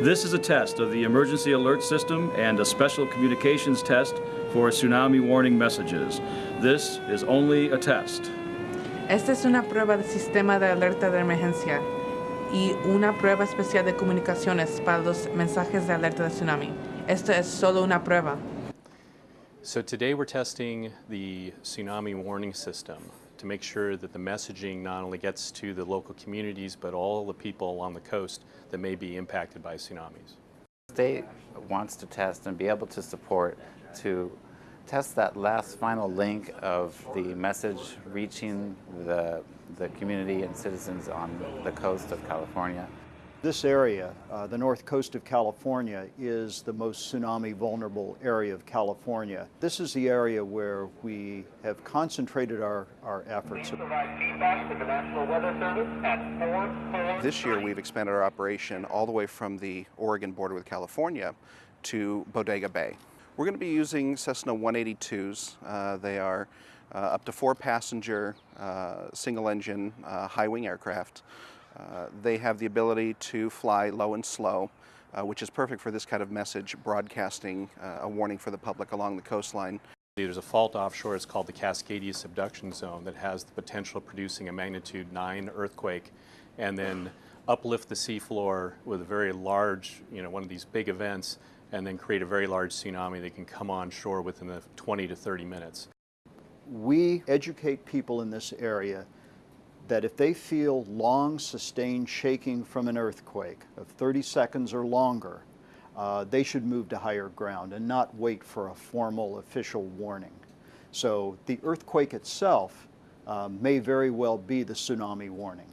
This is a test of the emergency alert system and a special communications test for tsunami warning messages. This is only a test. Esta es una prueba del sistema de alerta de emergencia y una prueba especial de comunicaciones para los mensajes de alerta de tsunami. Esto es solo una prueba. So today we're testing the tsunami warning system to make sure that the messaging not only gets to the local communities but all the people along the coast that may be impacted by tsunamis. The state wants to test and be able to support to test that last final link of the message reaching the, the community and citizens on the coast of California. This area, uh, the north coast of California, is the most tsunami vulnerable area of California. This is the area where we have concentrated our, our efforts. Provide feedback to the National Weather Service at 4 This year, we've expanded our operation all the way from the Oregon border with California to Bodega Bay. We're going to be using Cessna 182s. Uh, they are uh, up to four passenger, uh, single engine, uh, high wing aircraft. Uh, they have the ability to fly low and slow, uh, which is perfect for this kind of message broadcasting uh, a warning for the public along the coastline. There's a fault offshore, it's called the Cascadia Subduction Zone, that has the potential of producing a magnitude 9 earthquake and then uplift the seafloor with a very large, you know, one of these big events and then create a very large tsunami that can come on shore within the 20 to 30 minutes. We educate people in this area that if they feel long sustained shaking from an earthquake of 30 seconds or longer, uh, they should move to higher ground and not wait for a formal official warning. So the earthquake itself uh, may very well be the tsunami warning.